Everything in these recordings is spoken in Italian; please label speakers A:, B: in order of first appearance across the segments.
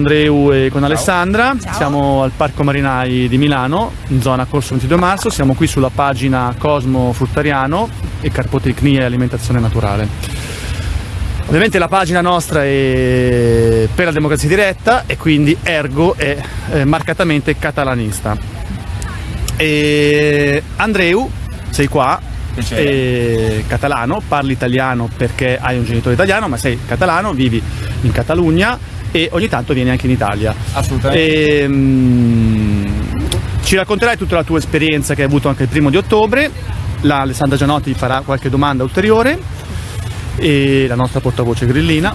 A: Andreu e con Alessandra, Ciao. siamo al Parco Marinai di Milano, in zona Corso 22 marzo, siamo qui sulla pagina Cosmo Fruttariano e Carpotecnia e Alimentazione Naturale. Ovviamente la pagina nostra è per la democrazia diretta e quindi ergo è eh, marcatamente catalanista. E Andreu, sei qua, catalano, parli italiano perché hai un genitore italiano, ma sei catalano, vivi in Catalogna e ogni tanto vieni anche in Italia.
B: Assolutamente.
A: E, mh, ci racconterai tutta la tua esperienza che hai avuto anche il primo di ottobre, la Alessandra Gianotti farà qualche domanda ulteriore e la nostra portavoce grillina.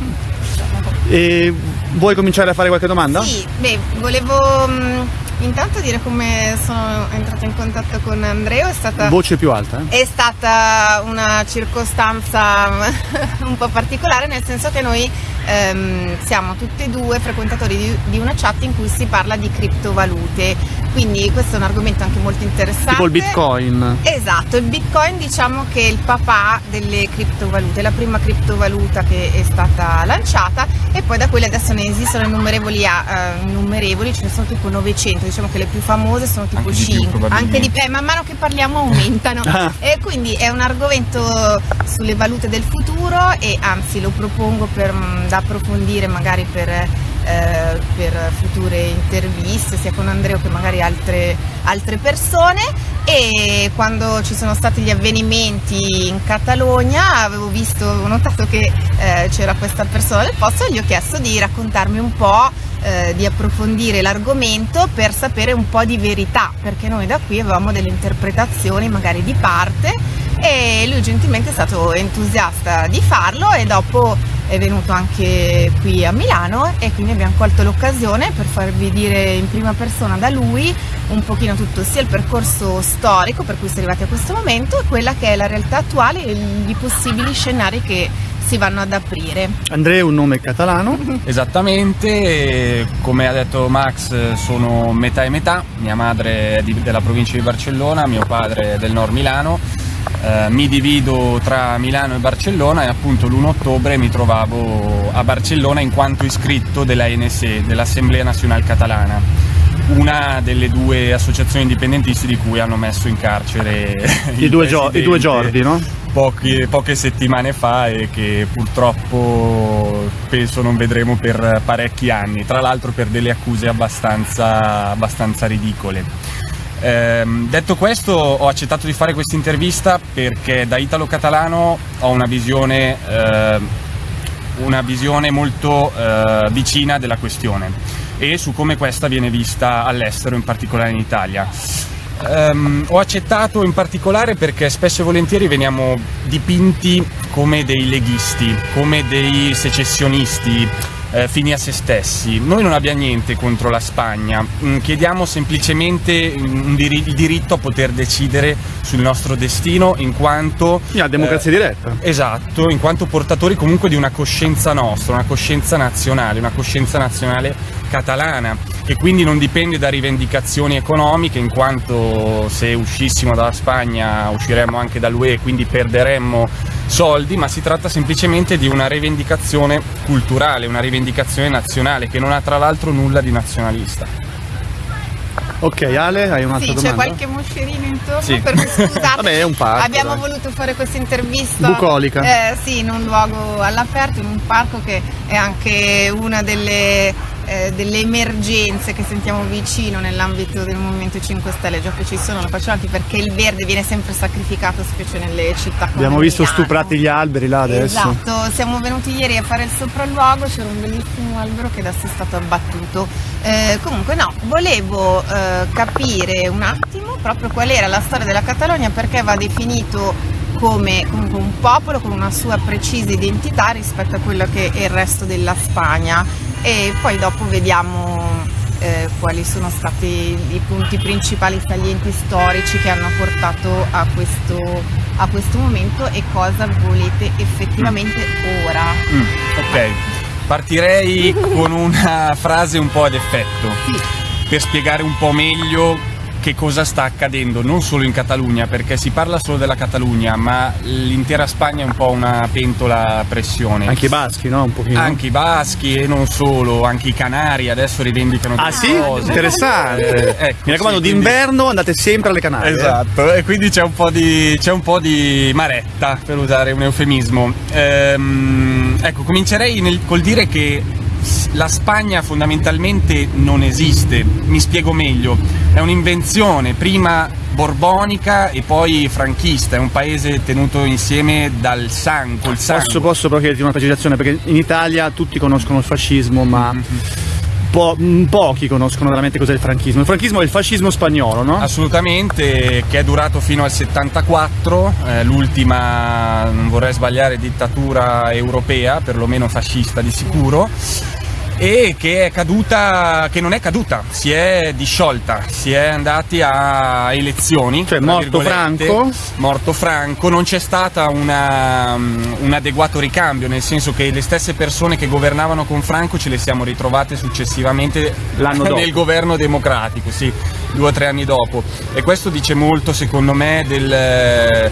A: E vuoi cominciare a fare qualche domanda?
C: Sì, beh, volevo mh, intanto dire come sono entrata in contatto con Andreo. È stata,
A: Voce più alta?
C: Eh? È stata una circostanza un po' particolare, nel senso che noi ehm, siamo tutti e due frequentatori di, di, una chat in cui si parla di criptovalute. Quindi questo è un argomento anche molto interessante.
A: Tipo il bitcoin.
C: Esatto, il bitcoin diciamo che è il papà delle criptovalute, la prima criptovaluta che è stata lanciata e poi da quelle adesso ne esistono innumerevoli, uh, innumerevoli ce ne sono tipo 900, diciamo che le più famose sono tipo
B: anche
C: 5,
B: di
C: anche di più, eh, man mano che parliamo aumentano. Ah. e quindi è un argomento sulle valute del futuro e anzi lo propongo per da approfondire magari per, eh, per future interviste sia con Andrea che magari altre, altre persone. E quando ci sono stati gli avvenimenti in Catalogna avevo visto, ho notato che eh, c'era questa persona del posto e gli ho chiesto di raccontarmi un po' eh, di approfondire l'argomento per sapere un po' di verità perché noi da qui avevamo delle interpretazioni magari di parte e lui gentilmente è stato entusiasta di farlo e dopo è venuto anche qui a Milano e quindi abbiamo colto l'occasione per farvi dire in prima persona da lui un pochino tutto sia il percorso storico per cui si è arrivati a questo momento e quella che è la realtà attuale e i possibili scenari che si vanno ad aprire.
A: Andrea è un nome catalano?
B: Esattamente, come ha detto Max sono metà e metà, mia madre è di, della provincia di Barcellona, mio padre è del nord Milano eh, mi divido tra Milano e Barcellona e appunto l'1 ottobre mi trovavo a Barcellona in quanto iscritto della NSE, dell'Assemblea Nazionale Catalana, una delle due associazioni indipendentisti di cui hanno messo in carcere
A: i, due, i due giorni, no?
B: Poche, poche settimane fa e che purtroppo penso non vedremo per parecchi anni, tra l'altro per delle accuse abbastanza, abbastanza ridicole. Eh, detto questo ho accettato di fare questa intervista perché da italo-catalano ho una visione, eh, una visione molto eh, vicina della questione e su come questa viene vista all'estero, in particolare in Italia. Um, ho accettato in particolare perché spesso e volentieri veniamo dipinti come dei leghisti, come dei secessionisti, eh, fini a se stessi. Noi non abbiamo niente contro la Spagna, mm, chiediamo semplicemente mm, dir il diritto a poter decidere sul nostro destino in quanto...
A: La democrazia eh, diretta.
B: Esatto, in quanto portatori comunque di una coscienza nostra, una coscienza nazionale, una coscienza nazionale catalana che quindi non dipende da rivendicazioni economiche in quanto se uscissimo dalla Spagna usciremmo anche dall'UE e quindi perderemmo soldi, ma si tratta semplicemente di una rivendicazione culturale, una rivendicazione nazionale che non ha tra l'altro nulla di nazionalista.
A: Ok, Ale, hai un'altra
C: sì,
A: domanda?
C: c'è qualche moscerino intorno,
A: sì.
C: per cui scusate.
A: Vabbè, è un parco.
C: Abbiamo
A: dai.
C: voluto fare questa intervista.
A: Bucolica.
C: Eh, sì, in un luogo all'aperto, in un parco che è anche una delle eh, delle emergenze che sentiamo vicino nell'ambito del Movimento 5 Stelle, già che ci sono, lo facciamo anche perché il verde viene sempre sacrificato, specie nelle città come
A: Abbiamo visto
C: Milano.
A: stuprati gli alberi là adesso.
C: Esatto, siamo venuti ieri a fare il sopralluogo, c'era un bellissimo albero che adesso è stato abbattuto. Eh, comunque no, volevo eh, capire un attimo proprio qual era la storia della Catalogna, perché va definito come un popolo con una sua precisa identità rispetto a quello che è il resto della Spagna e poi dopo vediamo eh, quali sono stati i punti principali salienti storici che hanno portato a questo, a questo momento e cosa volete effettivamente mm. ora.
B: Mm, ok, partirei con una frase un po' ad effetto
C: sì.
B: per spiegare un po' meglio che cosa sta accadendo non solo in Catalogna, perché si parla solo della Catalogna, ma l'intera Spagna è un po' una pentola a pressione.
A: Anche i baschi, no? Un pochino.
B: Anche i baschi e non solo, anche i canari adesso rivendicano
A: Ah sì?
B: cose.
A: Interessante.
B: Eh, ecco,
A: Mi raccomando,
B: sì, quindi-
A: d'inverno andate sempre alle Canarie.
B: Esatto, e quindi c'è un po' di, c'è un po' di maretta, per usare un eufemismo. Ehm, ecco, comincerei nel- col dire che la Spagna fondamentalmente non esiste, mi spiego meglio, è un'invenzione prima borbonica e poi franchista, è un paese tenuto insieme dal sangue.
A: Posso, posso però chiederti una precisazione perché in Italia tutti conoscono il fascismo ma
B: Mhm.
A: Po- mh, pochi conoscono veramente cos'è il franchismo. Il franchismo è il fascismo spagnolo, no?
B: Assolutamente, che è durato fino al 74, eh, l'ultima, non vorrei sbagliare, dittatura europea, perlomeno fascista di sicuro, e che è caduta, che non è caduta, si è disciolta, si è andati a elezioni.
A: Cioè, morto. Franco?
B: Morto Franco, non c'è stata una, un adeguato ricambio, nel senso che le stesse persone che governavano con Franco ce le siamo ritrovate successivamente nel governo democratico, sì, due o tre anni dopo. E questo dice molto, secondo me, del,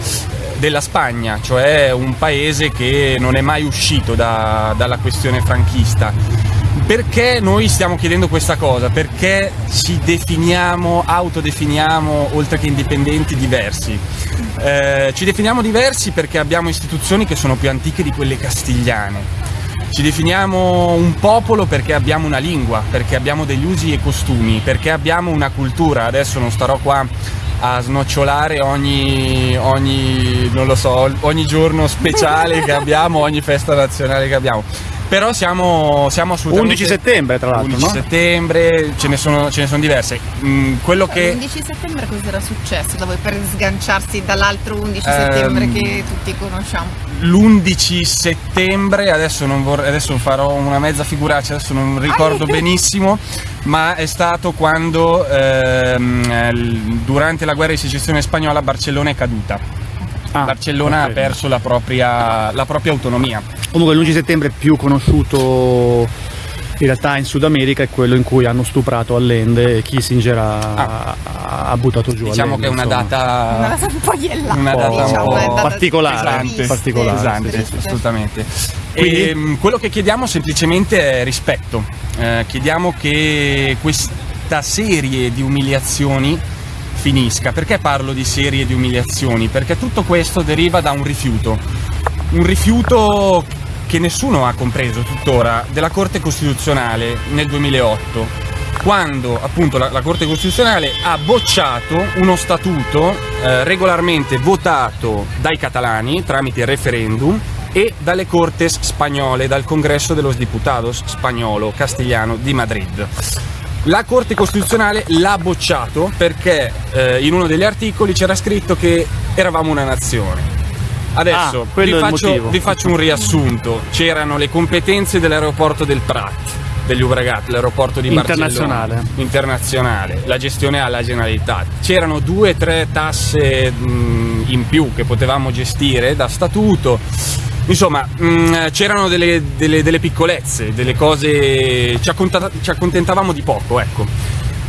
B: della Spagna, cioè un paese che non è mai uscito da- dalla questione franchista. Perché noi stiamo chiedendo questa cosa? Perché ci definiamo, autodefiniamo, oltre che indipendenti, diversi. Eh, ci definiamo diversi perché abbiamo istituzioni che sono più antiche di quelle castigliane. Ci definiamo un popolo perché abbiamo una lingua, perché abbiamo degli usi e costumi, perché abbiamo una cultura. Adesso non starò qua a snocciolare ogni, ogni, so, ogni giorno speciale che abbiamo, ogni festa nazionale che abbiamo. Però siamo, siamo assolutamente...
A: 11 settembre, tra l'altro,
B: 11
A: no?
B: settembre, ce ne sono, ce ne sono diverse. Mm, quello che...
C: L'11 settembre cosa era successo da voi per sganciarsi dall'altro 11
B: Ehm,
C: settembre che tutti conosciamo?
B: l'11 settembre, adesso, non vorrei- adesso farò una mezza figuraccia, adesso non ricordo
C: Ah,
B: benissimo, ma è stato quando ehm, durante la guerra di secessione spagnola Barcellona è caduta.
A: Ah,
B: Barcellona
A: ok.
B: ha perso la propria, la propria autonomia.
A: Comunque l'11 settembre più conosciuto in realtà in Sud America è quello in cui hanno stuprato Allende e Kissinger ha,
B: Ah.
A: ha- buttato giù
B: Diciamo che
A: Allende,
B: è una data...
C: Una data un po' iellata,
B: una data un
C: diciamo,
B: po'
C: è data
A: particolare,
C: triste,
A: particolare,
B: Pesante,
C: triste.
B: assolutamente.
A: Quindi?
B: E, mh, quello che chiediamo semplicemente è rispetto. Eh, chiediamo che questa serie di umiliazioni finisca. Perché parlo di serie di umiliazioni? Perché tutto questo deriva da un rifiuto. Un rifiuto che nessuno ha compreso tuttora della Corte Costituzionale nel 2008 quando appunto la, la Corte Costituzionale ha bocciato uno statuto eh, regolarmente votato dai catalani tramite referendum e dalle Cortes spagnole, dal Congresso de los Diputados spagnolo, castigliano di Madrid. La Corte Costituzionale l'ha bocciato perché eh, in uno degli articoli c'era scritto che eravamo una nazione. Adesso
A: Ah,
B: vi, faccio, vi faccio un riassunto. C'erano le competenze dell'aeroporto del Prat, degli Ubregat, l'aeroporto di
A: Internazionale.
B: Barcellona. Internazionale. La gestione alla Generalitat. C'erano due o tre tasse mh, in più che potevamo gestire da statuto. Insomma, mh, c'erano delle, delle- delle piccolezze, delle cose. Ci accontentavamo di poco, ecco.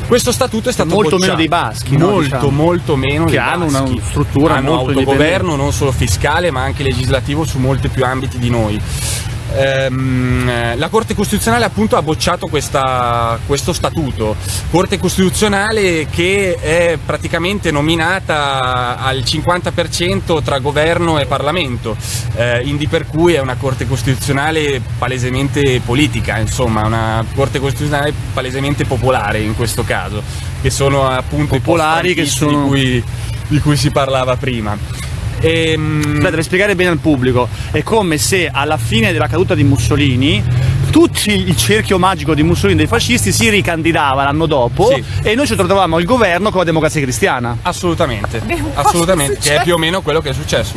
B: Questo statuto è stato
A: Molto
B: bocciato.
A: meno dei baschi, no,
B: Molto,
A: diciamo.
B: molto meno
A: Che
B: dei
A: hanno una
B: baschi.
A: struttura
B: hanno
A: molto
B: autogoverno non solo fiscale ma anche legislativo su molti più ambiti di noi. Ehm, la Corte Costituzionale appunto ha bocciato questa- questo statuto, Corte Costituzionale che è praticamente nominata al 50% tra governo e Parlamento, eh, indi per cui è una Corte Costituzionale palesemente politica, insomma una Corte Costituzionale palesemente popolare in questo caso, che sono appunto
A: Popolari
B: i
A: che
B: post-franchisti
A: sono-
B: di cui, di cui si parlava prima. Ehm,
A: Aspetta, devi spiegare bene al pubblico. È come se alla fine della caduta di Mussolini tutti il cerchio magico di Mussolini dei fascisti si ricandidava l'anno dopo
B: Sì.
A: e noi ci trovavamo il governo con la democrazia cristiana.
B: Assolutamente, assolutamente, che è più o meno quello che è successo.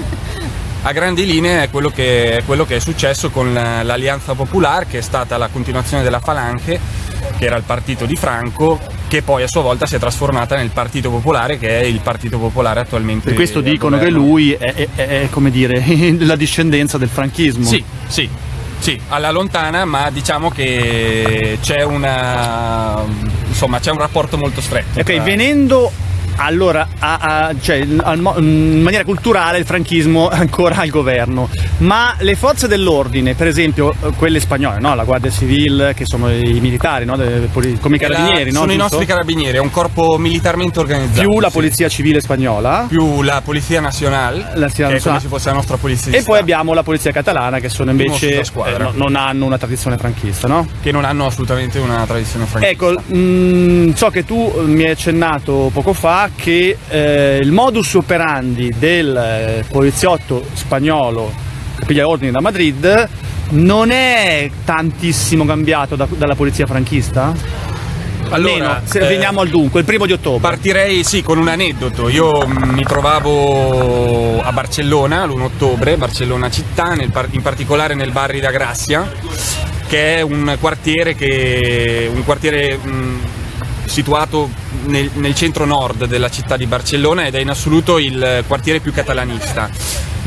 B: A grandi linee è quello che è, quello che è successo con la- l'Alleanza Popolare, che è stata la continuazione della Falange, che era il partito di Franco, che poi a sua volta si è trasformata nel Partito Popolare, che è il Partito Popolare attualmente.
A: Per questo dicono che lui è, è- è, come dire la discendenza del franchismo.
B: Sì, sì, sì, alla lontana, ma diciamo che c'è una. insomma, c'è un rapporto molto stretto.
A: Ok,
B: tra-
A: venendo allora, a, a, cioè, al, in maniera culturale il franchismo è ancora al governo, ma le forze dell'ordine, per esempio quelle spagnole, no? la Guardia Civile, che sono i militari, no? come i carabinieri,
B: la,
A: sono
B: i nostri carabinieri, è un corpo militarmente organizzato.
A: Più la Polizia Civile spagnola.
B: Più la Polizia Nazionale, la che è come se fosse la nostra polizia.
A: E poi abbiamo la Polizia Catalana, che sono invece eh, no, non hanno una tradizione franchista, no?
B: Che non hanno assolutamente una tradizione franchista.
A: Ecco, mh, mm, so che tu mi hai accennato poco fa che eh, il modus operandi del eh, poliziotto spagnolo che piglia ordini da Madrid non è tantissimo cambiato da, dalla polizia franchista? Allora, Meno, se eh, veniamo al dunque, il primo di ottobre.
B: Partirei sì con un aneddoto. Io mi trovavo a Barcellona l'1 ottobre, Barcellona città, nel, in particolare nel Barri da Grazia, che è un quartiere, che, un quartiere mh, situato nel, nel centro nord della città di Barcellona ed è in assoluto il quartiere più catalanista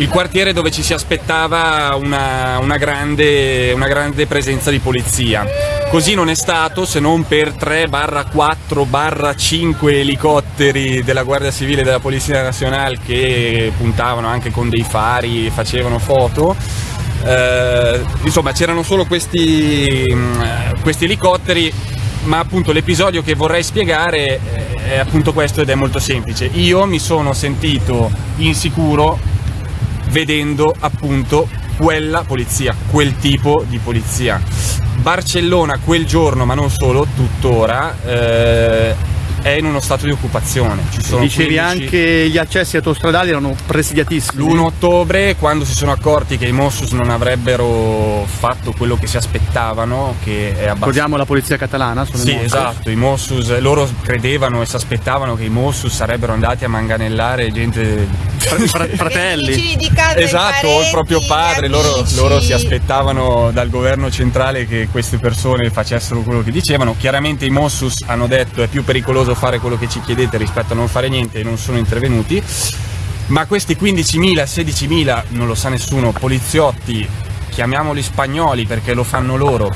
B: il quartiere dove ci si aspettava una, una, grande, una, grande, presenza di polizia. Così non è stato se non per 3-4-5 elicotteri della Guardia Civile e della Polizia Nazionale che puntavano anche con dei fari e facevano foto. Eh, insomma c'erano solo questi, questi elicotteri ma appunto l'episodio che vorrei spiegare è appunto questo ed è molto semplice. Io mi sono sentito insicuro vedendo appunto quella polizia, quel tipo di polizia. Barcellona quel giorno, ma non solo, tuttora, eh, è in uno stato di occupazione.
A: Ci sono Dicevi 15... anche gli accessi autostradali erano presidiatissimi.
B: L'1 ottobre, quando si sono accorti che i Mossus non avrebbero fatto quello che si aspettavano, che è abbastanza...
A: Ricordiamo la polizia catalana?
B: Sono sì, esatto, i Mossus, loro credevano e si aspettavano che i Mossus sarebbero andati a manganellare gente...
A: fratelli.
B: esatto, o il proprio padre, loro, loro si aspettavano dal governo centrale che queste persone facessero quello che dicevano. Chiaramente i Mossus hanno detto è più pericoloso costoso fare quello che ci chiedete rispetto a non fare niente e non sono intervenuti, ma questi 15.000, 16.000, non lo sa nessuno, poliziotti, chiamiamoli spagnoli perché lo fanno loro,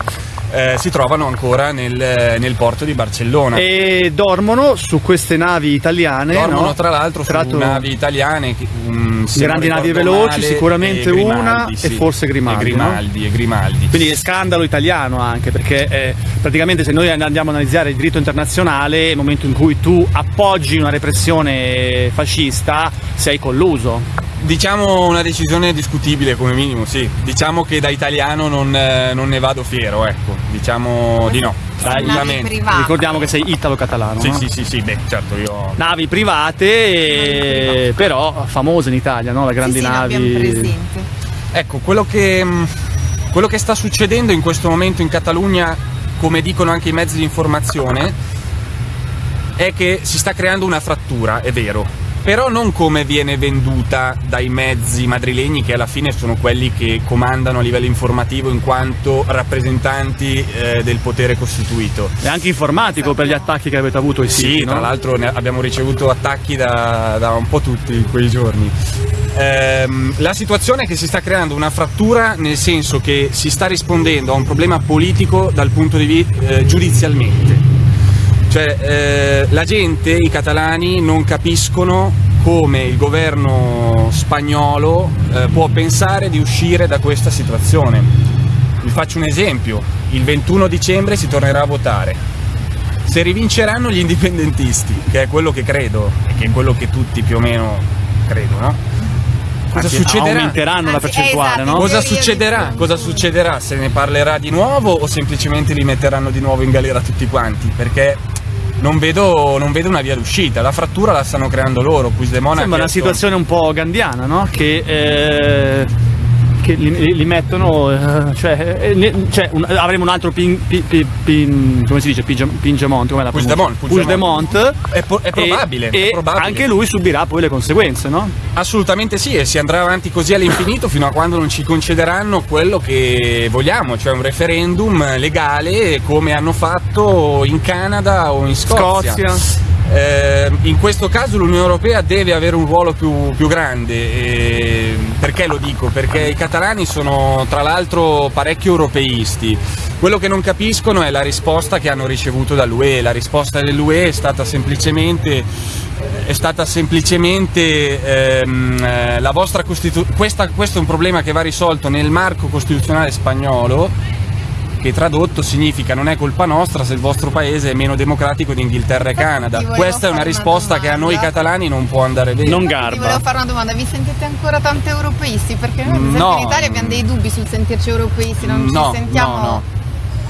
B: eh, si trovano ancora nel, nel, porto di Barcellona.
A: E dormono su queste navi italiane?
B: Dormono
A: no?
B: tra l'altro su Tratto... navi italiane. Um,
A: grandi navi veloci, male, sicuramente e una sì, e forse Grimaldi.
B: E Grimaldi,
A: no?
B: e Grimaldi.
A: Quindi è scandalo italiano anche perché eh, praticamente se noi andiamo a analizzare il diritto internazionale, nel momento in cui tu appoggi una repressione fascista, sei colluso.
B: Diciamo una decisione discutibile come minimo, sì. Diciamo che da italiano non, eh, non ne vado fiero, ecco. Diciamo di no.
C: Dai,
A: Ricordiamo che sei italo-catalano.
B: Sì,
A: no?
B: sì, sì, sì, beh, certo io.
A: Navi private, private. però famose in Italia, no? Le grandi
C: sì, sì,
A: navi.
B: Ecco, quello che, mm, quello che sta succedendo in questo momento in Catalogna, come dicono anche i mezzi di informazione, è che si sta creando una frattura, è vero, però non come viene venduta dai mezzi madrilegni che alla fine sono quelli che comandano a livello informativo in quanto rappresentanti eh, del potere costituito.
A: E anche informatico per gli attacchi che avete avuto ai
B: siti,
A: Sì,
B: tra l'altro abbiamo ricevuto attacchi da, da, un po' tutti in quei giorni. Ehm, la situazione è che si sta creando una frattura nel senso che si sta rispondendo a un problema politico dal punto di vista eh, giudizialmente cioè, eh, la gente, i catalani, non capiscono come il governo spagnolo eh, può pensare di uscire da questa situazione. Vi faccio un esempio, il 21 dicembre si tornerà a votare. Se rivinceranno gli indipendentisti, che è quello che credo, e che è quello che tutti più o meno credono, cosa Anzi, succederà?
A: Aumenteranno la percentuale, esatto, no?
B: Cosa succederà? Cosa succederà? Se ne parlerà di nuovo o semplicemente li metteranno di nuovo in galera tutti quanti? Perché non vedo, non vedo, una via d'uscita. La frattura la stanno creando loro. Puigdemont
A: Sembra una situazione un po' gandiana, no? Che eh, che li, li mettono, uh, cioè, eh, cioè un, avremo un altro pin, pin, pin, come si dice, Pingemont, come la
B: Puigdemont,
A: Puigdemont.
B: È, po- è, probabile,
A: e,
B: è probabile.
A: anche lui subirà poi le conseguenze, no?
B: Assolutamente sì, e si andrà avanti così all'infinito fino a quando non ci concederanno quello che vogliamo, cioè un referendum legale come hanno fatto in Canada o in Scozia. Scozia. Eh, in questo caso l'Unione Europea deve avere un ruolo più, più grande, eh, perché lo dico? Perché i catalani sono tra l'altro parecchio europeisti, quello che non capiscono è la risposta che hanno ricevuto dall'UE, la risposta dell'UE è stata semplicemente è stata semplicemente ehm, eh, la vostra Costituzione. Questo è un problema che va risolto nel marco costituzionale spagnolo, che tradotto significa non è colpa nostra se il vostro paese è meno democratico di Inghilterra e Canada. Questa è una risposta una che a noi catalani non può andare bene.
A: Non garba.
C: Ti volevo fare una domanda, vi sentite ancora tanto europeisti? Perché noi no, in Italia abbiamo dei dubbi sul sentirci europeisti, non no, ci sentiamo...
A: No, no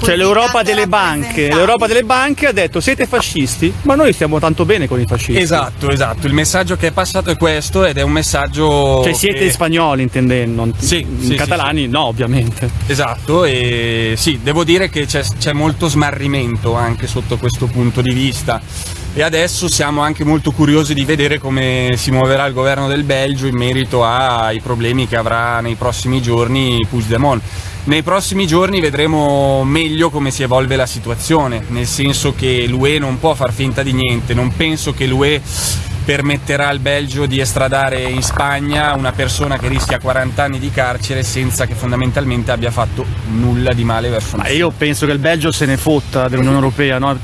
A: cioè l'Europa delle banche, l'Europa delle banche ha detto siete fascisti, ma noi stiamo tanto bene con i fascisti.
B: Esatto, esatto. Il messaggio che è passato è questo ed è un messaggio.
A: Cioè siete
B: che...
A: spagnoli intendendo, sì, sì, catalani sì, no, ovviamente.
B: Esatto, e sì, devo dire che c'è molto smarrimento anche sotto questo punto di vista e adesso siamo anche molto curiosi di vedere come si muoverà il governo del Belgio in merito ai problemi che avrà nei prossimi giorni Puigdemont. Nei prossimi giorni vedremo meglio come si evolve la situazione, nel senso che l'UE non può far finta di niente, non penso che l'UE permetterà al Belgio di estradare in Spagna una persona che rischia 40 anni di carcere senza che fondamentalmente abbia fatto nulla di male verso
A: noi. Io penso che il Belgio se ne fotta dell'Unione Europea, no?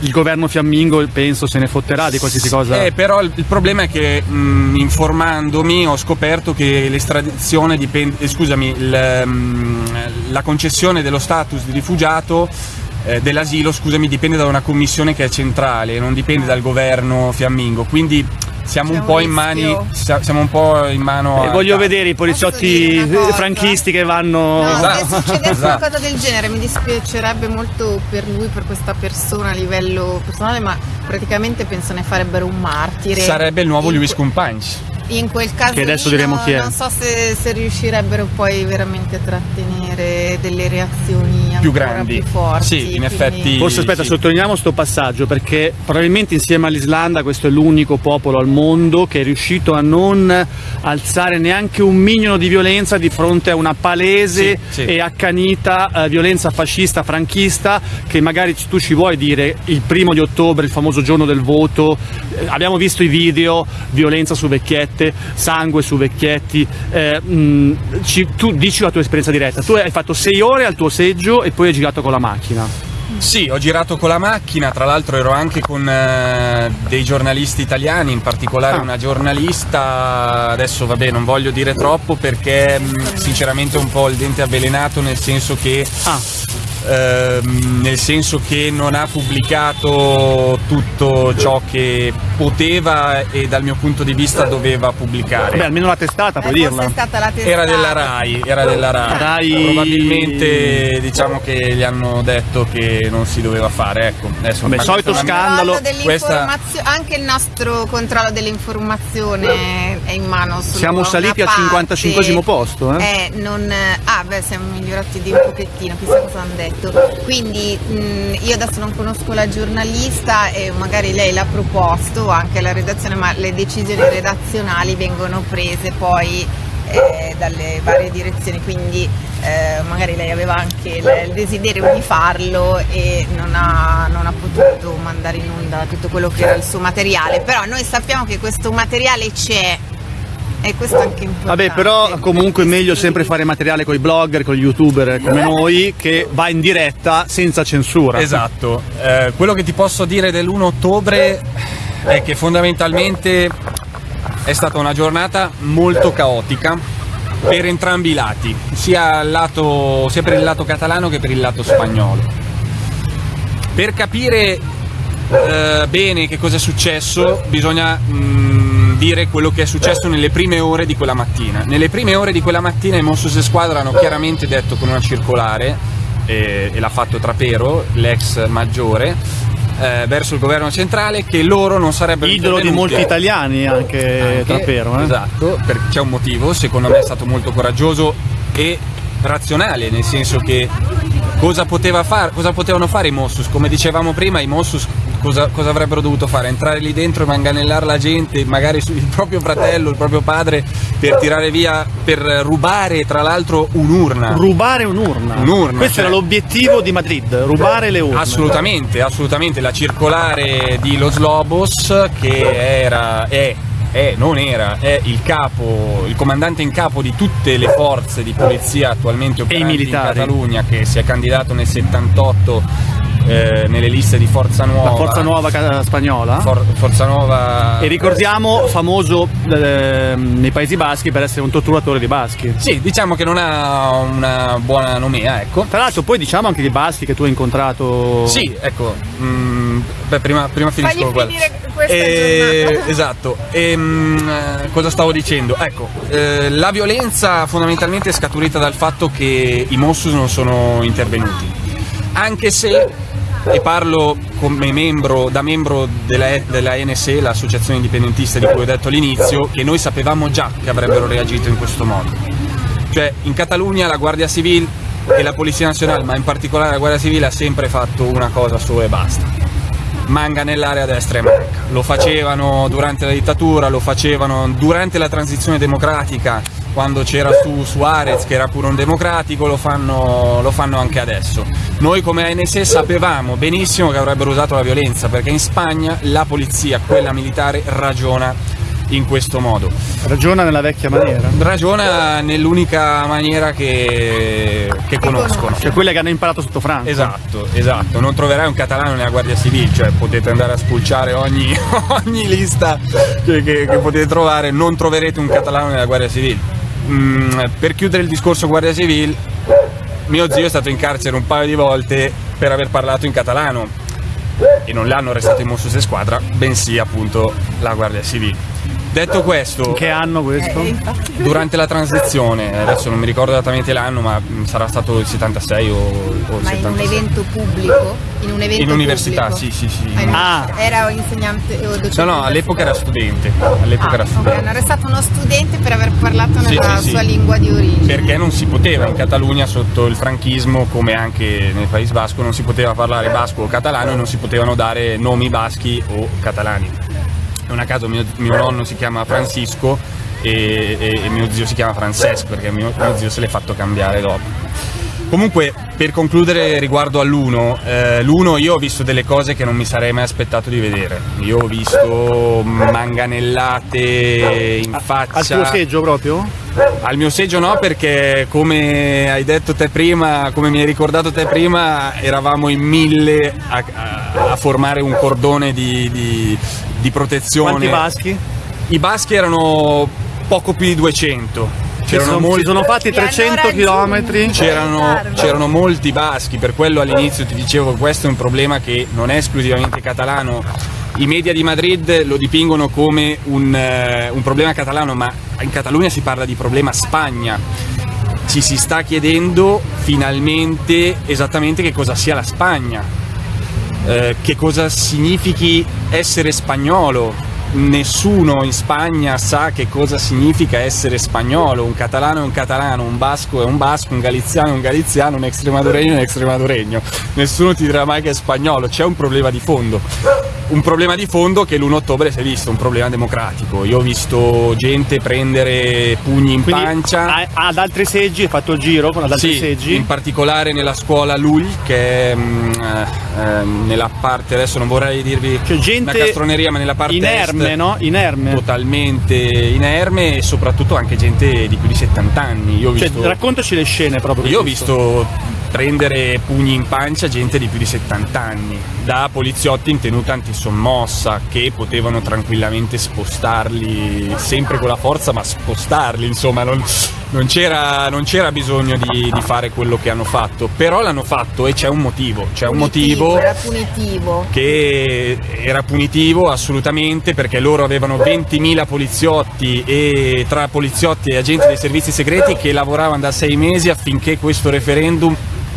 A: il governo fiammingo penso se ne fotterà di qualsiasi cosa.
B: Eh, però il, problema è che mh, informandomi ho scoperto che l'estradizione dipende, eh, scusami, il, mh, la concessione dello status di rifugiato eh, dell'asilo scusami, dipende da una commissione che è centrale, non dipende dal governo fiammingo, quindi siamo un, un, mani, siamo un po' in mano.
A: Eh, voglio vedere i poliziotti franchisti che vanno.
C: No, esatto. se succedesse esatto. qualcosa del genere mi dispiacerebbe molto per lui, per questa persona a livello personale, ma praticamente penso ne farebbero un martire.
B: Sarebbe il nuovo Lewis Companys
C: in quel caso
A: che adesso diremo chi è.
C: non so se, se, riuscirebbero poi veramente a trattenere delle reazioni
B: più grandi,
C: più forti.
B: Sì, in quindi... effetti.
A: Forse aspetta, sì. sottolineiamo questo passaggio perché probabilmente insieme all'Islanda questo è l'unico popolo al mondo che è riuscito a non alzare neanche un minimo di violenza di fronte a una palese sì, sì. e accanita eh, violenza fascista franchista che magari tu ci vuoi dire il primo di ottobre, il famoso giorno del voto, eh, abbiamo visto i video, violenza su vecchietti vecchiette, sangue su vecchietti, eh, mh, ci, tu dici la tua esperienza diretta, tu hai fatto sei ore al tuo seggio e poi hai girato con la macchina.
B: Sì, ho girato con la macchina, tra l'altro ero anche con eh, dei giornalisti italiani, in particolare ah. una giornalista, adesso vabbè non voglio dire troppo perché mh, sinceramente un po' il dente avvelenato nel senso che ah ehm, nel senso che non ha pubblicato tutto ciò che poteva e dal mio punto di vista doveva pubblicare.
A: Beh, almeno la testata, puoi eh, dirla.
C: Testata.
B: Era della RAI, era della RAI. RAI. Probabilmente diciamo che gli hanno detto che non si doveva fare, ecco.
A: Adesso Vabbè, solito scandalo.
C: Questa... Anche il nostro controllo dell'informazione è in mano
A: Siamo saliti al 55 posto,
C: eh? eh non... Ah, beh, siamo migliorati di un pochettino, chissà cosa hanno detto detto. Quindi mh, io adesso non conosco la giornalista e magari lei l'ha proposto anche alla redazione, ma le decisioni redazionali vengono prese poi eh, dalle varie direzioni, quindi eh, magari lei aveva anche il, desiderio di farlo e non ha, non ha potuto mandare in onda tutto quello che era il suo materiale, però noi sappiamo che questo materiale c'è e questo è anche importante.
A: Vabbè, però comunque è meglio sempre fare materiale con i blogger, con gli youtuber come noi, che va in diretta senza censura.
B: Esatto. Eh, quello che ti posso dire dell'1 ottobre è che fondamentalmente è stata una giornata molto caotica per entrambi i lati, sia, lato, sia per il lato catalano che per il lato spagnolo. Per capire eh, bene che cosa è successo bisogna mh, mm, dire quello che è successo nelle prime ore di quella mattina. Nelle prime ore di quella mattina i Mossos e Squadra hanno chiaramente detto con una circolare, e, e l'ha fatto Trapero, l'ex maggiore, eh, verso il governo centrale che loro non sarebbero
A: idolo di molti italiani anche, anche Trapero
B: eh? esatto c'è un motivo secondo me è stato molto coraggioso e razionale nel senso che cosa, poteva far, cosa potevano fare i Mossus come dicevamo prima i Mossus cosa, cosa, avrebbero dovuto fare? Entrare lì dentro e manganellare la gente, magari il proprio fratello, il proprio padre, per tirare via, per rubare tra l'altro un'urna.
A: Rubare un'urna?
B: Un'urna.
A: Questo cioè... era l'obiettivo di Madrid, rubare le urne.
B: Assolutamente, assolutamente. La circolare di Los Lobos che era, è è, non era, è il capo, il comandante in capo di tutte le forze di polizia attualmente operanti in Catalogna che si è candidato nel 78 eh, nelle liste di Forza Nuova.
A: La Forza Nuova spagnola?
B: For- Forza Nuova.
A: E ricordiamo, famoso eh, nei Paesi Baschi per essere un torturatore di baschi.
B: Sì, diciamo che non ha una buona nomea, ecco.
A: Tra l'altro poi diciamo anche di baschi che tu hai incontrato...
B: Sì, ecco, mm, beh, prima, prima finisco
C: finire questa
B: Eh, esatto, e, mm, eh, cosa stavo dicendo? Ecco, eh, la violenza fondamentalmente è scaturita dal fatto che i Mossus non sono intervenuti, anche se, e parlo come membro, da membro della, della NSE, l'associazione indipendentista di cui ho detto all'inizio, che noi sapevamo già che avrebbero reagito in questo modo. Cioè, in Catalogna la Guardia Civile e la Polizia Nazionale, ma in particolare la Guardia Civile, ha sempre fatto una cosa sola e basta. Manganellare a destra e manca. Lo facevano durante la dittatura, lo facevano durante la transizione democratica, quando c'era su Suarez che era pure un democratico, lo fanno, lo fanno anche adesso. Noi come ANS sapevamo benissimo che avrebbero usato la violenza, perché in Spagna la polizia, quella militare, ragiona in questo modo.
A: Ragiona nella vecchia maniera.
B: Ragiona nell'unica maniera che, che conoscono.
A: Cioè quelle che hanno imparato sotto Franco.
B: Esatto, esatto, non troverai un catalano nella Guardia Civile, cioè potete andare a spulciare ogni, ogni lista che, che- che potete trovare, non troverete un catalano nella Guardia Civile. Mm, per chiudere il discorso Guardia Civile, mio zio è stato in carcere un paio di volte per aver parlato in catalano e non l'hanno arrestato in Mossos e Squadra, bensì appunto la Guardia Civile. Detto questo,
A: In che anno questo?
C: Eh,
B: durante la transizione, adesso non mi ricordo esattamente l'anno, ma sarà stato il 76 o, o il
C: Ma in un
B: 76.
C: evento pubblico? In un evento
B: In università,
C: pubblico?
B: sì, sì, sì.
C: Ah. Era insegnante o docente?
B: No, no, all'epoca era studente. All'epoca
C: Ah,
B: era studente.
C: hanno arrestato uno studente per aver parlato
B: Sì,
C: nella
B: sì, sì.
C: sua lingua di origine.
B: Perché non si poteva in Catalogna sotto il franchismo, come anche nel Paese Basco, non si poteva parlare basco o catalano e non si potevano dare nomi baschi o catalani. Non a caso mio, mio nonno si chiama Francisco e, e- e mio zio si chiama Francesco perché mio, mio zio se l'è fatto cambiare dopo. Comunque, per concludere riguardo all'uno, eh, l'uno io ho visto delle cose che non mi sarei mai aspettato di vedere. Io ho visto manganellate in faccia.
A: Al tuo seggio proprio?
B: Al mio seggio no, perché come hai detto te prima, come mi hai ricordato te prima, eravamo in mille a, a- a formare un cordone di, di- di protezione.
A: Quanti baschi?
B: I baschi erano poco più di 200.
A: Si
B: C'erano
A: sono,
B: molti,
A: sono fatti
C: Li hanno
A: 300
C: raggiunti.
A: km.
B: c'erano, c'erano molti baschi, per quello all'inizio ti dicevo che questo è un problema che non è esclusivamente catalano. I media di Madrid lo dipingono come un, eh, un problema catalano, ma in Catalogna si parla di problema Spagna. Ci si sta chiedendo finalmente esattamente che cosa sia la Spagna, eh, che cosa significhi essere spagnolo. Nessuno in Spagna sa che cosa significa essere spagnolo, un catalano è un catalano, un basco è un basco, un galiziano è un galiziano, un extremaduregno è un extremaduregno. Nessuno ti dirà mai che è spagnolo, c'è un problema di fondo. Un problema di fondo che l'1 ottobre si è visto, un problema democratico. Io ho visto gente prendere pugni in
A: Quindi
B: pancia.
A: a- ad altri seggi, hai fatto il giro con ad altri
B: Sì,
A: seggi.
B: in particolare nella scuola Lul, che è mm, eh, ehm, nella parte, adesso non vorrei dirvi
A: Cioè gente
B: una castroneria, ma nella parte
A: inerme,
B: est,
A: no? Inerme.
B: totalmente inerme e soprattutto anche gente di più di 70 anni. Io ho
A: Cioè,
B: visto,
A: raccontaci le scene proprio.
B: io ho visto prendere pugni in pancia gente di più di 70 anni, da poliziotti in tenuta antisommossa che potevano tranquillamente spostarli, sempre con la forza, ma spostarli, insomma, non, non c'era, non c'era bisogno di, di fare quello che hanno fatto, però l'hanno fatto e c'è un motivo, c'è un motivo
C: Era punitivo.
B: che era punitivo assolutamente perché loro avevano 20.000 poliziotti e tra poliziotti e agenti dei servizi segreti che lavoravano da sei mesi affinché questo referendum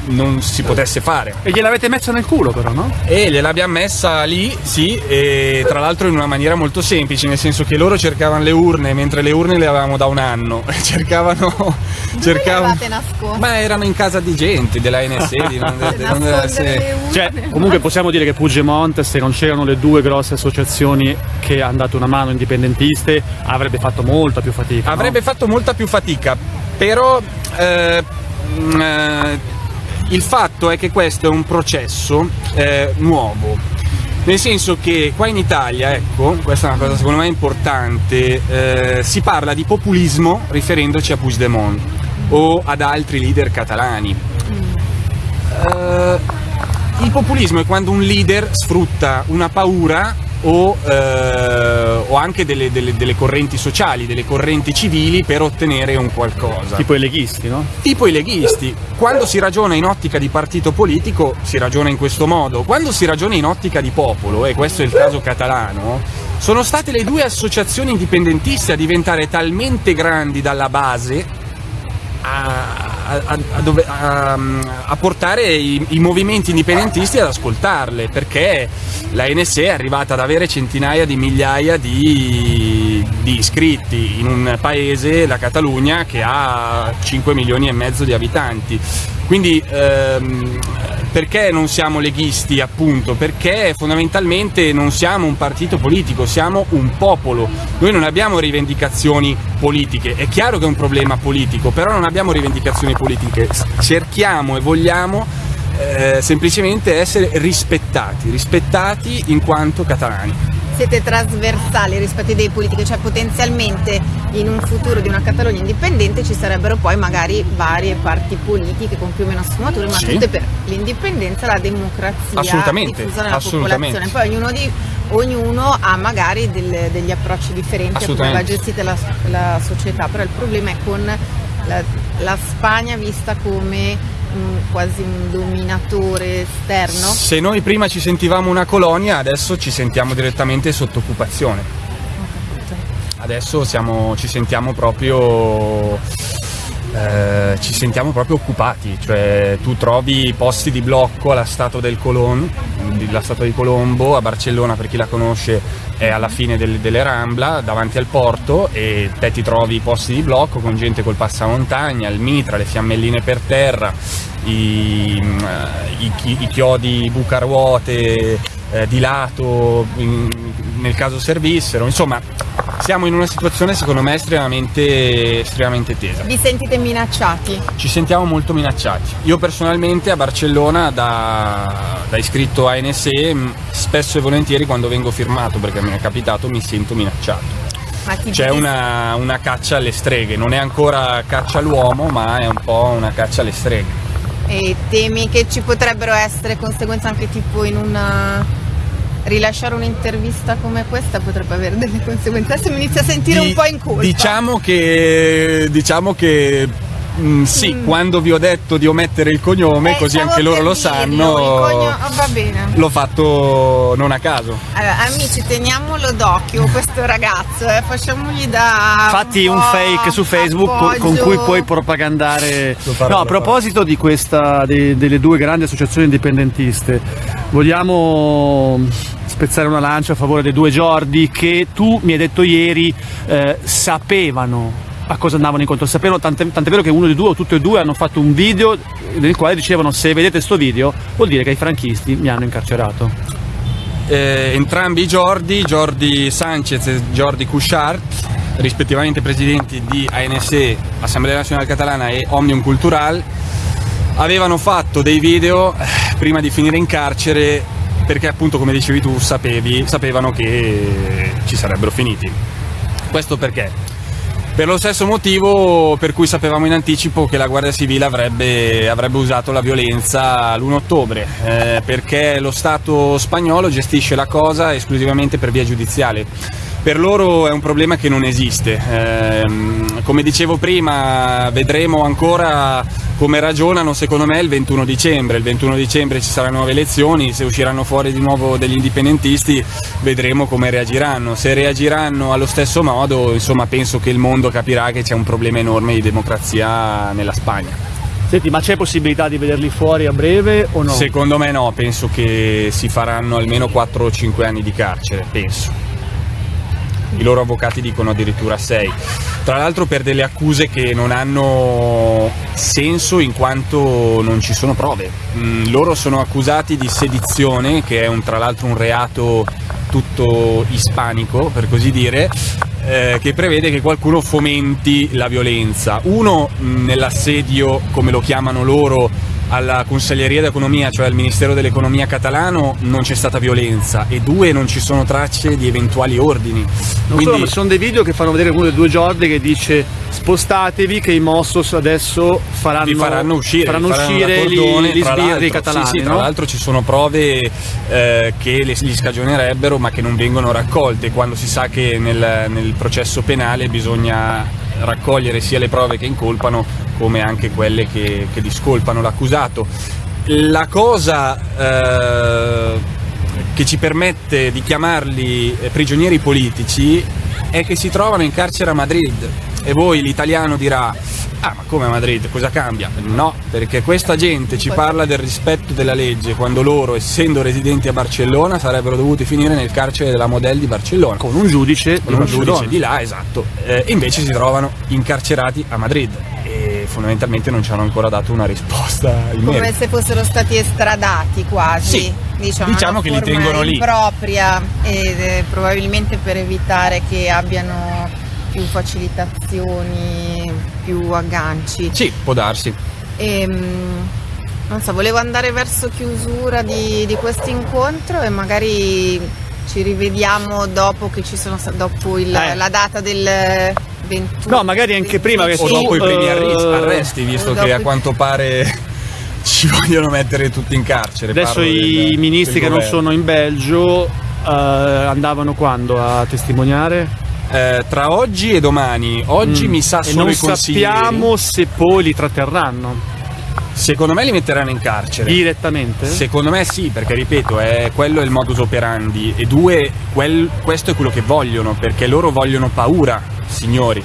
B: non si potesse fare.
A: E gliel'avete messa nel culo però, no?
B: E gliel'abbiamo messa lì, sì, e tra l'altro in una maniera molto semplice, nel senso che loro cercavano le urne, mentre le urne le avevamo da un anno. Cercavano.
C: Dove
B: cercavano
C: le avevate nascoste?
B: ma erano in casa di gente, della NSE, di non, di non
C: le urne.
A: Cioè, comunque possiamo dire che Pugemonte, se non c'erano le due grosse associazioni che hanno dato una mano indipendentiste, avrebbe fatto molta più fatica. no?
B: Avrebbe fatto molta più fatica, però eh, mm, eh, il fatto è che questo è un processo eh, nuovo. Nel senso che qua in Italia, ecco, questa è una cosa secondo me importante, eh, si parla di populismo riferendoci a Puigdemont o ad altri leader catalani. Eh, il populismo è quando un leader sfrutta una paura o, eh, o anche delle, delle, delle, correnti sociali, delle correnti civili per ottenere un qualcosa.
A: Tipo i leghisti, no?
B: Tipo i leghisti. Quando si ragiona in ottica di partito politico si ragiona in questo modo, quando si ragiona in ottica di popolo, e questo è il caso catalano, sono state le due associazioni indipendentiste a diventare talmente grandi dalla base a, a, a, a portare i, i, movimenti indipendentisti ad ascoltarle, perché la NSE è arrivata ad avere centinaia di migliaia di, di iscritti in un paese, la Catalogna, che ha 5 milioni e mezzo di abitanti. Quindi ehm, perché non siamo leghisti appunto? Perché fondamentalmente non siamo un partito politico, siamo un popolo. Noi non abbiamo rivendicazioni politiche, è chiaro che è un problema politico, però non abbiamo rivendicazioni politiche, cerchiamo e vogliamo eh, semplicemente essere rispettati, rispettati in quanto catalani
C: siete trasversali rispetto ai idee politiche, cioè potenzialmente in un futuro di una Catalogna indipendente ci sarebbero poi magari varie parti politiche con più o meno sfumature, ma sì. tutte per l'indipendenza, la democrazia
B: assolutamente,
C: diffusa nella
B: assolutamente.
C: popolazione. Poi ognuno, di, ognuno ha magari del, degli approcci differenti a come va gestita la, la società, però il problema è con la, la Spagna vista come quasi un dominatore esterno?
B: Se noi prima ci sentivamo una colonia, adesso ci sentiamo direttamente sotto occupazione. Adesso siamo, ci sentiamo proprio eh, ci sentiamo proprio occupati, cioè tu trovi posti di blocco alla Statua del Colon, la Statua di Colombo, a Barcellona per chi la conosce è alla fine del, delle Rambla, davanti al porto e te ti trovi posti di blocco con gente col passamontagna, il mitra, le fiammelline per terra, i, i, i chiodi bucaruote eh, di lato in, nel caso servissero, insomma siamo in una situazione secondo me estremamente, estremamente tesa.
C: Vi sentite minacciati?
B: Ci sentiamo molto minacciati. Io personalmente a Barcellona da, da iscritto a NSE spesso e volentieri quando vengo firmato perché mi è capitato mi sento minacciato. C'è una, una caccia alle streghe, non è ancora caccia all'uomo ma è un po' una caccia alle streghe.
C: E temi che ci potrebbero essere conseguenze anche tipo in una rilasciare un'intervista come questa potrebbe avere delle conseguenze. Adesso mi inizio a sentire Di, un po' in colpa.
B: Diciamo che, diciamo che Mm, sì, mm. quando vi ho detto di omettere il cognome, eh, così anche loro lo sanno,
C: cogno... oh,
B: l'ho fatto non a caso.
C: Allora, amici, teniamolo d'occhio questo ragazzo, eh, facciamogli da.
A: Fatti un, un fake su Facebook appoggio. con cui puoi propagandare. No, a proposito di questa, de, delle due grandi associazioni indipendentiste, vogliamo spezzare una lancia a favore dei due Giordi che tu mi hai detto ieri eh, sapevano a cosa andavano incontro. Sapevano, tant'è, tant'è vero che uno di due o tutti e due hanno fatto un video nel quale dicevano se vedete questo video vuol dire che i franchisti mi hanno incarcerato.
B: Eh, entrambi i Jordi, Jordi Sanchez e Jordi Couchard, rispettivamente presidenti di ANSE, Assemblea Nazionale Catalana e Omnium Cultural, avevano fatto dei video eh, prima di finire in carcere perché appunto come dicevi tu sapevi, sapevano che ci sarebbero finiti. Questo perché? Per lo stesso motivo per cui sapevamo in anticipo che la Guardia Civile avrebbe, avrebbe usato la violenza l'1 ottobre, eh, perché lo Stato spagnolo gestisce la cosa esclusivamente per via giudiziale. Per loro è un problema che non esiste. Eh, come dicevo prima, vedremo ancora come ragionano secondo me il 21 dicembre. Il 21 dicembre ci saranno nuove elezioni, se usciranno fuori di nuovo degli indipendentisti vedremo come reagiranno. Se reagiranno allo stesso modo, insomma, penso che il mondo capirà che c'è un problema enorme di democrazia nella Spagna.
A: Senti, ma c'è possibilità di vederli fuori a breve o no?
B: Secondo me no, penso che si faranno almeno 4 o 5 anni di carcere, penso i loro avvocati dicono addirittura 6. Tra l'altro per delle accuse che non hanno senso in quanto non ci sono prove. Mm, loro sono accusati di sedizione, che è un, tra l'altro un reato tutto ispanico, per così dire, eh, che prevede che qualcuno fomenti la violenza. Uno mm, nell'assedio, come lo chiamano loro, alla Consiglieria d'Economia, cioè al Ministero dell'Economia catalano, non c'è stata violenza e due, non ci sono tracce di eventuali ordini.
A: Non Quindi... solo, sono dei video che fanno vedere uno dei due Jordi che dice spostatevi che i Mossos adesso faranno,
B: faranno uscire,
A: faranno uscire cordone, gli, gli sbirri catalani.
B: Sì, sì,
A: no?
B: tra l'altro ci sono prove eh, che li scagionerebbero ma che non vengono raccolte quando si sa che nel, nel processo penale bisogna raccogliere sia le prove che incolpano come anche quelle che, che discolpano l'accusato. La cosa eh, che ci permette di chiamarli eh, prigionieri politici è che si trovano in carcere a Madrid e voi l'italiano dirà ah ma come a Madrid? Cosa cambia? No, perché questa gente ci parla del rispetto della legge quando loro essendo residenti a Barcellona sarebbero dovuti finire nel carcere della Model di Barcellona.
A: Con un giudice
B: con un giudice di là, esatto. Eh, invece si trovano incarcerati a Madrid e fondamentalmente non ci hanno ancora dato una risposta in
C: come
B: merito.
C: se fossero stati estradati quasi
B: sì,
C: diciamo,
B: diciamo che li tengono lì.
C: propria ed eh, probabilmente per evitare che abbiano più facilitazioni, più agganci.
B: Sì, può darsi.
C: E, ehm, non so, volevo andare verso chiusura di, di questo incontro e magari ci rivediamo dopo che ci sono dopo il, eh. la data del 21.
A: No, magari anche prima che
B: o dopo i primi arresti, visto che a quanto pare ci vogliono mettere tutti in carcere.
A: Adesso i del, ministri del che non sono in Belgio uh, andavano quando a testimoniare?
B: Eh, tra oggi e domani. Oggi mm. mi sa solo
A: e non
B: i consiglieri.
A: sappiamo se poi li tratterranno.
B: Secondo me li metteranno in carcere.
A: Direttamente?
B: Secondo me sì, perché ripeto, è, quello è il modus operandi. E due, quel, questo è quello che vogliono, perché loro vogliono paura, signori.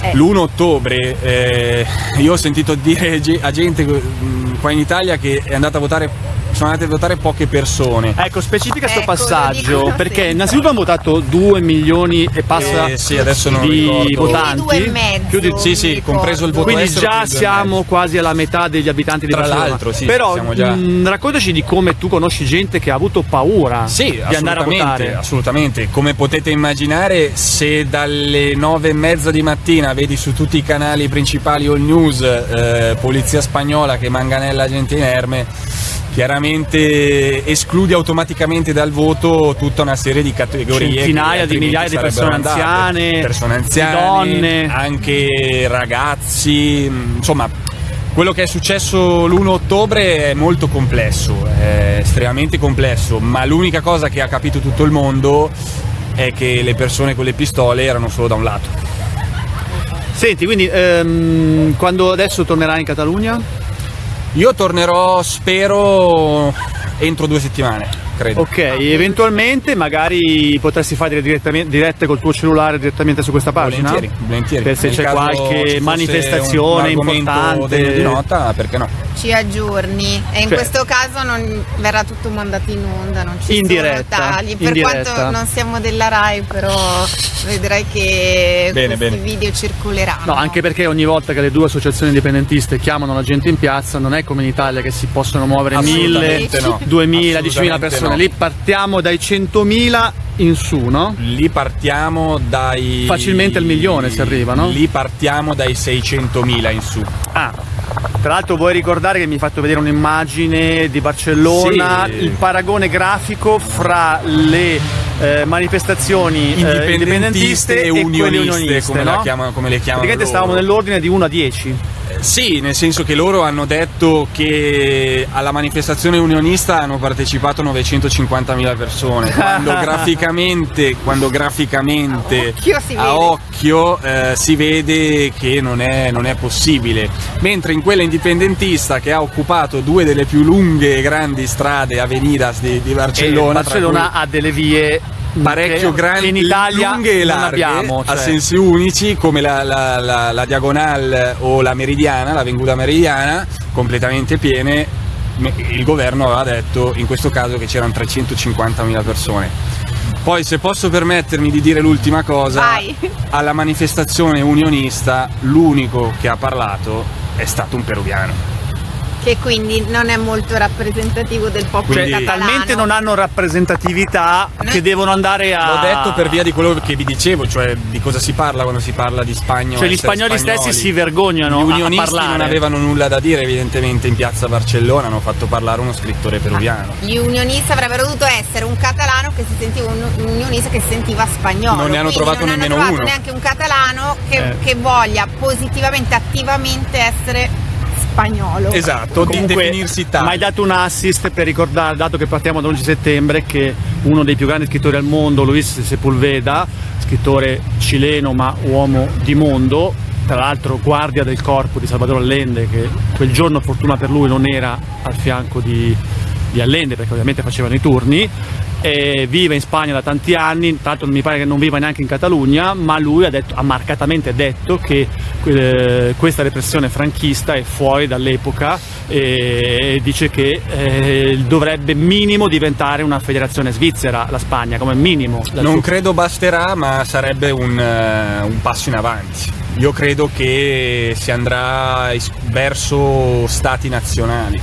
B: Eh. L'1 ottobre eh, io ho sentito dire a gente mm, qua in Italia che è andata a votare sono andate a votare poche persone.
A: Ecco, specifica questo ecco, passaggio, perché innanzitutto hanno votato 2 milioni e passa
B: eh, sì, adesso non
A: di ricordo. votanti.
C: Più di,
B: sì, sì, compreso il voto
A: Quindi già siamo quasi alla metà degli abitanti di
B: Tra l'altro, sì,
A: Però
B: già...
A: mh, raccontaci di come tu conosci gente che ha avuto paura
B: sì,
A: di andare a votare.
B: Assolutamente, come potete immaginare, se dalle 9 e mezza di mattina vedi su tutti i canali principali all news eh, polizia spagnola che manganella gente inerme chiaramente esclude automaticamente dal voto tutta una serie di categorie
A: centinaia di migliaia di persone anziane,
B: persone anziane,
A: donne,
B: anche ragazzi, insomma quello che è successo l'1 ottobre è molto complesso, è estremamente complesso, ma l'unica cosa che ha capito tutto il mondo è che le persone con le pistole erano solo da un lato.
A: Senti, quindi ehm, quando adesso tornerai in Catalogna?
B: Io tornerò, spero, entro due settimane credo.
A: Ok, eventualmente magari potresti fare dirette col tuo cellulare direttamente su questa pagina?
B: Volentieri, volentieri.
A: Per se c'è qualche manifestazione un, un importante.
B: di nota, perché no?
C: Ci aggiorni e in cioè, questo caso non verrà tutto mandato in onda, non ci
A: in
C: sono
A: diretta,
C: tagli. Per
A: diretta.
C: quanto non siamo della RAI, però vedrai che bene, questi bene. video circoleranno.
A: No, anche perché ogni volta che le due associazioni indipendentiste chiamano la gente in piazza, non è come in Italia che si possono muovere mille, no. duemila, diecimila persone no. lì partiamo dai 100.000 in su, no?
B: Lì partiamo dai...
A: Facilmente al milione si arriva, no?
B: Lì partiamo dai 600.000 in su.
A: Ah, tra l'altro vuoi ricordare che mi hai fatto vedere un'immagine di Barcellona, sì. il paragone grafico fra le eh, manifestazioni
B: indipendentiste, eh, indipendentiste, e, unioniste, unioniste come,
A: no?
B: chiamano, come le chiamano
A: Praticamente stavamo nell'ordine di 1 a 10.
B: Sì, nel senso che loro hanno detto che alla manifestazione unionista hanno partecipato 950.000 persone, quando graficamente, quando graficamente
C: a
B: occhio, eh, si vede che non è, non è, possibile. Mentre in quella indipendentista che ha occupato due delle più lunghe e grandi strade, avenidas di, di Barcellona,
A: Barcellona ha delle vie
B: parecchio grandi,
A: in Italia
B: lunghe e larghe,
A: abbiamo,
B: cioè. a sensi unici come la, la, la, la diagonale o la meridiana, la venguta meridiana, completamente piene. Il governo aveva detto in questo caso che c'erano 350.000 persone. Poi se posso permettermi di dire l'ultima cosa,
C: Vai.
B: alla manifestazione unionista l'unico che ha parlato è stato un peruviano
C: che quindi non è molto rappresentativo del popolo
A: Cioè,
B: Quindi-
C: catalano.
A: talmente non hanno rappresentatività che devono andare a...
B: L'ho detto per via di quello che vi dicevo, cioè di cosa si parla quando si parla di Spagna. o
A: Cioè gli
B: essere
A: spagnoli stessi si vergognano
B: Gli
A: a- a
B: unionisti
A: parlare.
B: non avevano nulla da dire evidentemente in piazza Barcellona, hanno fatto parlare uno scrittore peruviano.
C: Gli unionisti avrebbero dovuto essere un catalano che si sentiva un, un unionista che si sentiva spagnolo.
B: Non ne hanno trovato
C: non
B: nemmeno
C: hanno trovato
B: uno.
C: neanche un catalano che,
A: Eh.
C: che voglia positivamente, attivamente essere spagnolo.
B: Esatto, di
A: Comunque,
B: definirsi tale.
A: mi hai dato un assist per ricordare, dato che partiamo da 11 settembre, che uno dei più grandi scrittori al mondo, Luis Sepulveda, scrittore cileno ma uomo di mondo, tra l'altro guardia del corpo di Salvador Allende, che quel giorno fortuna per lui non era al fianco di, di Allende, perché ovviamente facevano i turni, e vive in Spagna da tanti anni, tra l'altro mi pare che non viva neanche in Catalogna, ma lui ha, detto, ha marcatamente detto che eh, questa repressione franchista è fuori dall'epoca e dice che eh, dovrebbe minimo diventare una federazione svizzera la Spagna, come minimo.
B: Non credo basterà, ma sarebbe un, eh, un passo in avanti. Io credo che si andrà verso stati nazionali.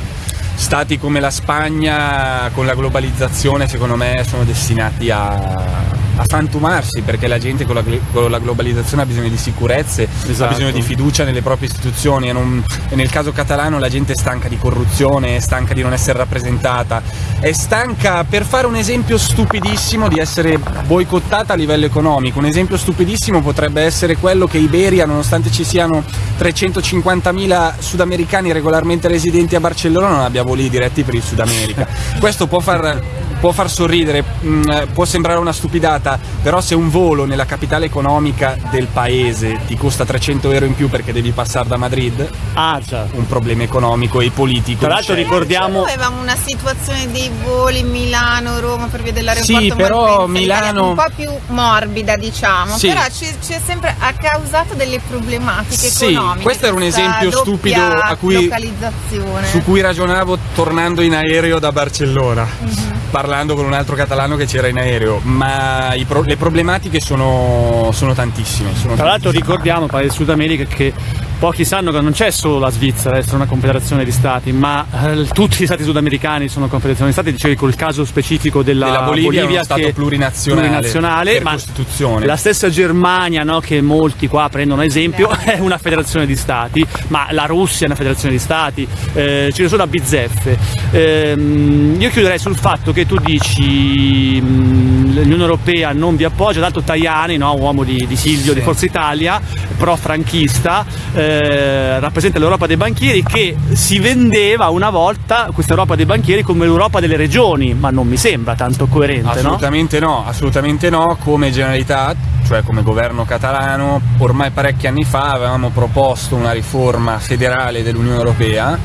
B: Stati come la Spagna con la globalizzazione secondo me sono destinati a, a frantumarsi perché la gente con la, con la globalizzazione ha bisogno di sicurezze, ha
A: Esatto.
B: bisogno di fiducia nelle proprie istituzioni e, non- e nel caso catalano la gente è stanca di corruzione, è stanca di non essere rappresentata, è stanca per fare un esempio stupidissimo di essere boicottata a livello economico. Un esempio stupidissimo potrebbe essere quello che Iberia, nonostante ci siano 350.000 sudamericani regolarmente residenti a Barcellona, non abbia voli diretti per il Sud America. Questo può far, può far sorridere, mh, può sembrare una stupidata, però se un volo nella capitale economica del paese ti costa 300 euro in più perché devi passare da Madrid,
A: Ah, già.
B: un problema economico e politico.
A: Tra l'altro ricordiamo-
C: Noi avevamo una situazione dei voli Milano-Roma per via dell'aeroporto
B: Sì, però Milano-
C: un po' più morbida diciamo,
B: Sì.
C: però ci, ci è sempre ha causato delle problematiche
B: Sì,
C: economiche.
B: questo era un esempio stupido a cui-
C: localizzazione.
B: su cui ragionavo tornando in aereo da Barcellona,
C: Mhm.
B: Parlando con un altro catalano che c'era in aereo, ma pro- le problematiche sono, sono tantissime. sono
A: Tra l'altro ricordiamo, paese Sud America, che pochi sanno che non c'è solo la Svizzera a essere una confederazione di stati, ma eh, tutti gli stati sudamericani sono confederazioni di stati, dicevi col caso specifico della,
B: Della Bolivia è uno
A: che-
B: stato plurinazionale,
A: plurinazionale, ma
B: Costituzione.
A: La stessa Germania, no, che molti qua prendono esempio, è una federazione di stati, ma la Russia è una federazione di stati, eh, ce ne sono a bizzeffe. Ehm, io chiuderei sul fatto che tu dici mh, l'Unione Europea non vi appoggia, tanto Tajani, no, uomo di, di Silvio,
B: Sì.
A: di Forza Italia, pro-franchista, eh, rappresenta l'Europa dei banchieri che si vendeva una volta questa Europa dei banchieri come l'Europa delle regioni, ma non mi sembra tanto coerente, no?
B: Assolutamente no, assolutamente no, come Generalitat, cioè come governo catalano, ormai parecchi anni fa avevamo proposto una riforma federale dell'Unione Europea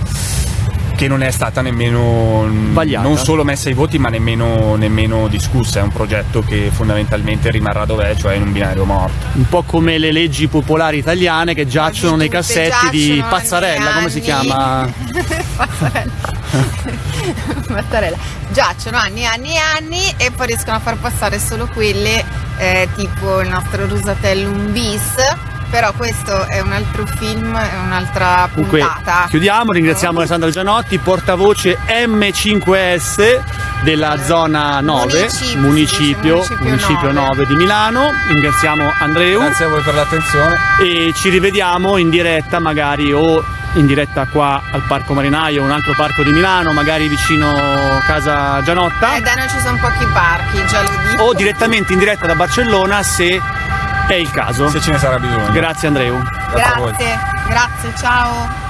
B: che non è stata nemmeno
A: Vagliata.
B: non solo messa ai voti ma nemmeno, nemmeno discussa, è un progetto che fondamentalmente rimarrà dov'è, cioè in un binario morto.
A: Un po' come le leggi popolari italiane che giacciono nei cassetti di
C: giacciono
A: Pazzarella,
C: anni,
A: come si chiama?
C: Pazzarella. Giacciono anni e anni e anni e poi riescono a far passare solo quelle eh, tipo il nostro Rusatellum bis. Però questo è un altro film, è un'altra puntata.
A: chiudiamo, ringraziamo Alessandra Gianotti, portavoce M5S della zona 9,
C: Municipio,
A: municipio,
C: municipio
A: municipio
C: 9.
A: 9 di Milano. Ringraziamo Andreu
B: Grazie a voi per l'attenzione.
A: e ci rivediamo in diretta magari o in diretta qua al Parco Marinaio, un altro parco di Milano, magari vicino casa Gianotta.
C: Eh, da noi ci sono pochi parchi, già lo dico.
A: o direttamente in diretta da Barcellona se è il caso.
B: Se ce ne sarà bisogno.
A: Grazie Andreu.
B: Grazie a voi.
C: Grazie, grazie, ciao.